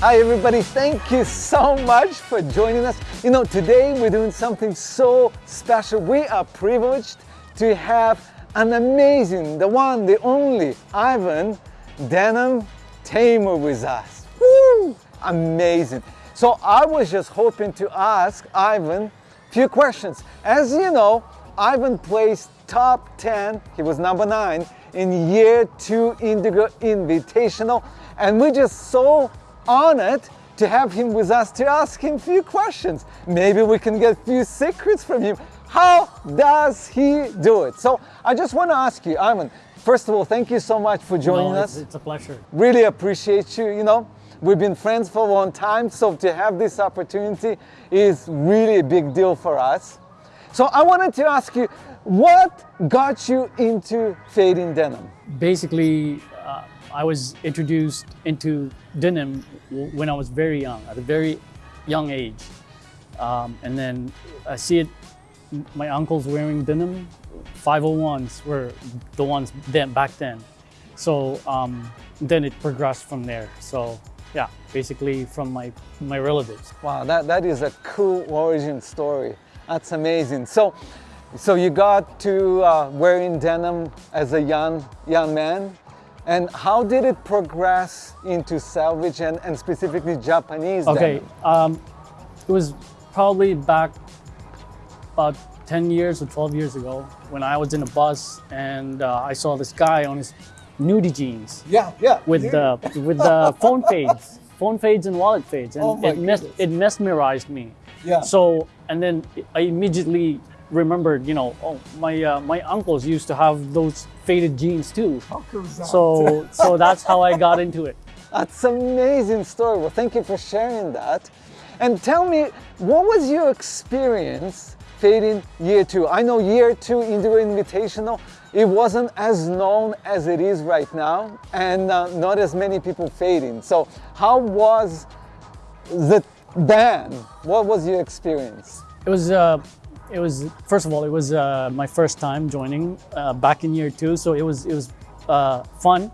Hi everybody, thank you so much for joining us. You know, today we're doing something so special. We are privileged to have an amazing, the one, the only, Ivan Denim Tamer with us. Woo! Amazing. So I was just hoping to ask Ivan a few questions. As you know, Ivan placed top 10, he was number 9 in year 2 Indigo Invitational and we're just so honored to have him with us to ask him a few questions. Maybe we can get a few secrets from him. How does he do it? So I just want to ask you, Ivan, first of all, thank you so much for joining no, us. It's, it's a pleasure. Really appreciate you, you know. We've been friends for a long time, so to have this opportunity is really a big deal for us. So I wanted to ask you, what got you into fading denim? Basically, uh, I was introduced into denim when I was very young, at a very young age. Um, and then I see it, my uncles wearing denim, 501s were the ones then back then. So um, then it progressed from there. So yeah, basically from my, my relatives. Wow, that, that is a cool origin story. That's amazing. So, so you got to uh, wearing denim as a young, young man. And how did it progress into selvedge and, and specifically Japanese Okay, um, it was probably back about 10 years or 12 years ago when I was in a bus and uh, I saw this guy on his nudie jeans Yeah, yeah. with the with the phone fades, phone fades and wallet fades, and Oh it, mes- it mesmerized me. Yeah. So and then I immediately remembered, you know, oh my uh, my uncles used to have those faded jeans too. How cool is that? So so that's how I got into it. That's an amazing story. Well, thank you for sharing that. And tell me, what was your experience fading year two? I know year two Indigo Invitational, it wasn't as known as it is right now and uh, not as many people fading. So how was the band? What was your experience? It was, uh, it was first of all, it was uh, my first time joining uh, back in year two, so it was it was uh, fun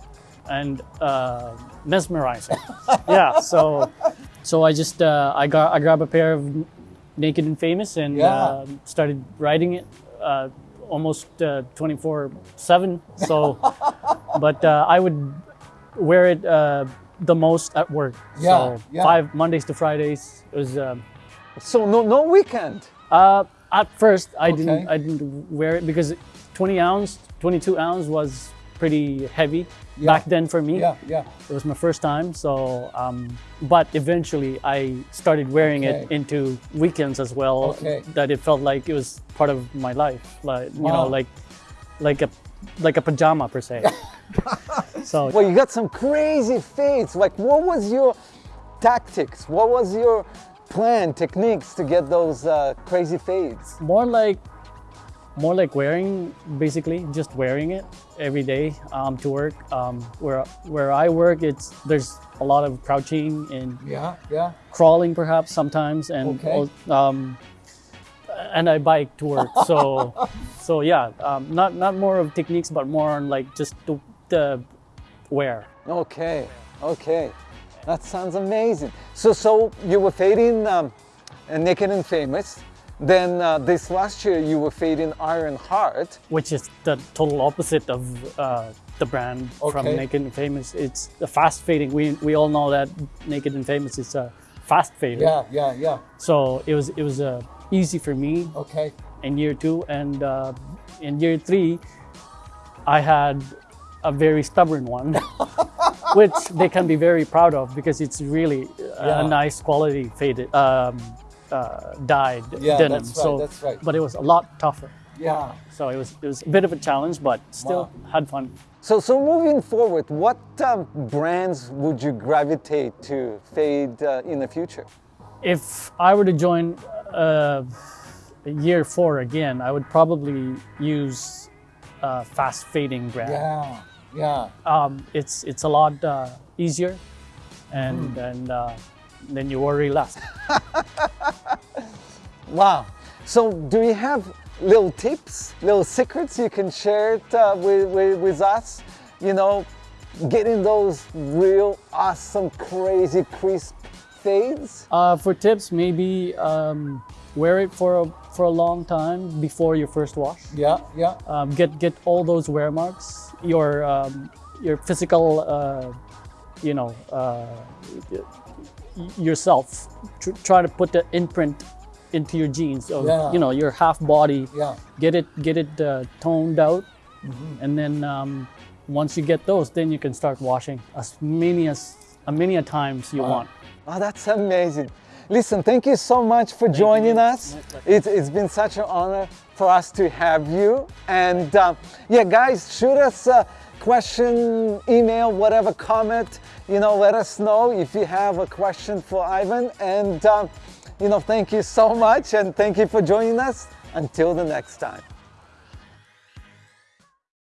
and uh, mesmerizing. yeah, so so I just uh, I got I grabbed a pair of Naked and Famous and Yeah. uh, started riding it uh, almost twenty four seven. So, but uh, I would wear it uh, the most at work. Yeah, so yeah. five Mondays to Fridays. It was. Um, So no, no weekend. uh, at first, I Okay. didn't I didn't wear it because 20 ounce, 22 ounce was pretty heavy Yeah. back then for me. yeah. yeah. It was my first time, so um, but eventually I started wearing Okay. it into weekends as well. Okay. That it felt like it was part of my life, like you know, like like a like a pajama per se. so Well, you got some crazy fades. Like, what was your tactics? What was your plan, techniques to get those uh, crazy fades? more like more like wearing basically just wearing it every day um, to work um, where where I work it's there's a lot of crouching and Yeah, yeah. crawling perhaps sometimes and Okay. um, and I bike to work so so yeah um, not not more of techniques but more on like just the, the wear Okay, okay. That sounds amazing. So, so you were fading um, uh, Naked and Famous. Then uh, this last year you were fading Iron Heart. which is the total opposite of uh, the brand from Naked and Famous. It's the fast fading. We we all know that Naked and Famous is a fast fader. yeah, yeah. Yeah. So it was it was uh, easy for me Okay. in year two, and uh, in year three, I had a very stubborn one, which they can be very proud of because it's really uh, Yeah. a nice quality faded um, uh, dyed Yeah, denim. that's right, so, that's right. but it was a lot tougher. Yeah. So it was it was a bit of a challenge, but still had fun. So, so moving forward, what um, brands would you gravitate to fade uh, in the future? If I were to join uh, year four again, I would probably use a fast fading brand. Yeah, yeah. Um, it's it's a lot uh, easier, and and uh, then you worry less. Wow. So do you have little tips, little secrets you can share it, uh, with, with, with us? You know, getting those real awesome, crazy, crisp fades? Uh, for tips, maybe um, wear it for a, for a long time before your first wash. Yeah, yeah. Um, get get all those wear marks, your um, your physical, uh, you know, uh, yourself. Tr- try to put the imprint into your jeans of Yeah. you know your half body. Yeah. Get it get it uh, toned out, and then um, once you get those, then you can start washing as many as as many a times you want. Oh, that's amazing. Listen, thank you so much for joining you. us. It's, it's been such an honor for us to have you. And um, yeah, guys, shoot us a question, email, whatever, comment. You know, let us know if you have a question for Ivan. And um, you know, thank you so much, and thank you for joining us. Until the next time.